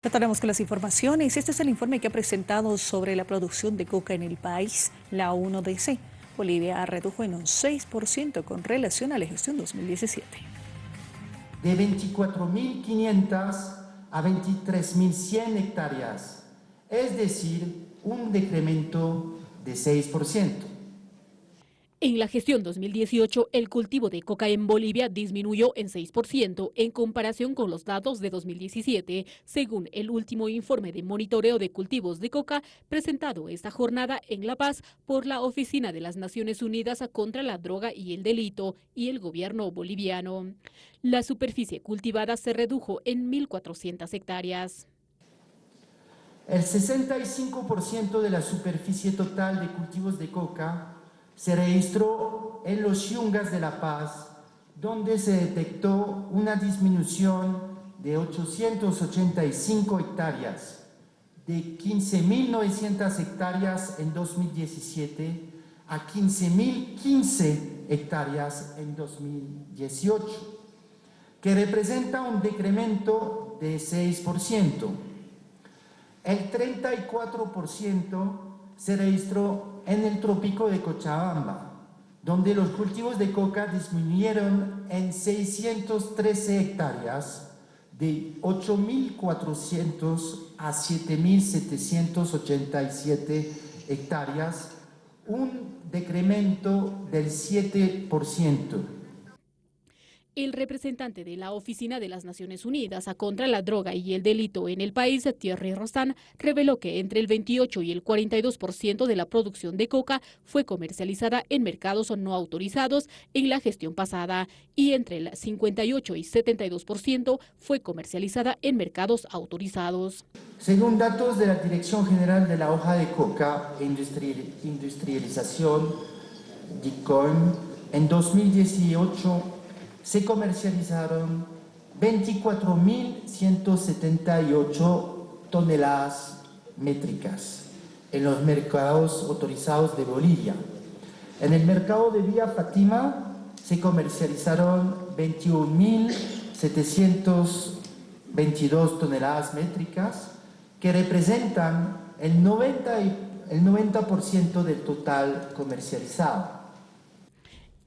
Trataremos con las informaciones. Este es el informe que ha presentado sobre la producción de coca en el país, la 1DC. Bolivia redujo en un 6% con relación a la gestión 2017. De 24.500 a 23.100 hectáreas, es decir, un decremento de 6%. En la gestión 2018, el cultivo de coca en Bolivia disminuyó en 6% en comparación con los datos de 2017, según el último informe de monitoreo de cultivos de coca presentado esta jornada en La Paz por la Oficina de las Naciones Unidas contra la Droga y el Delito y el gobierno boliviano. La superficie cultivada se redujo en 1.400 hectáreas. El 65% de la superficie total de cultivos de coca se registró en los Yungas de La Paz, donde se detectó una disminución de 885 hectáreas, de 15.900 hectáreas en 2017 a 15.015 hectáreas en 2018, que representa un decremento de 6%. El 34% se registró en el trópico de Cochabamba, donde los cultivos de coca disminuyeron en 613 hectáreas, de 8.400 a 7.787 hectáreas, un decremento del 7%. El representante de la Oficina de las Naciones Unidas contra la droga y el delito en el país, Thierry Rostan, reveló que entre el 28 y el 42% de la producción de coca fue comercializada en mercados no autorizados en la gestión pasada y entre el 58 y 72% fue comercializada en mercados autorizados. Según datos de la Dirección General de la Hoja de Coca e Industrialización, DICOIN, en 2018 se comercializaron 24.178 toneladas métricas en los mercados autorizados de Bolivia. En el mercado de Vía Fátima se comercializaron 21.722 toneladas métricas que representan el 90%, el 90 del total comercializado.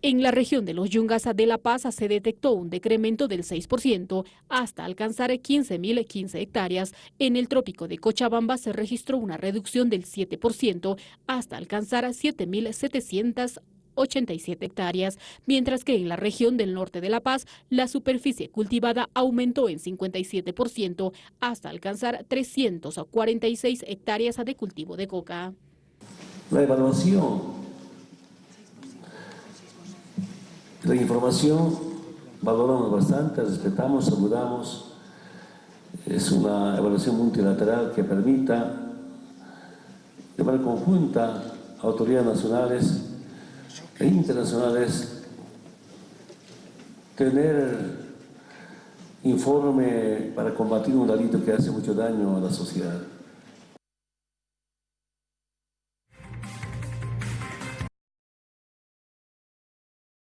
En la región de los Yungas de La Paz se detectó un decremento del 6% hasta alcanzar 15.015 hectáreas. En el trópico de Cochabamba se registró una reducción del 7% hasta alcanzar 7.787 hectáreas, mientras que en la región del norte de La Paz la superficie cultivada aumentó en 57% hasta alcanzar 346 hectáreas de cultivo de coca. La evaluación La información valoramos bastante, respetamos, saludamos. Es una evaluación multilateral que permita de manera conjunta a autoridades nacionales e internacionales tener informe para combatir un delito que hace mucho daño a la sociedad.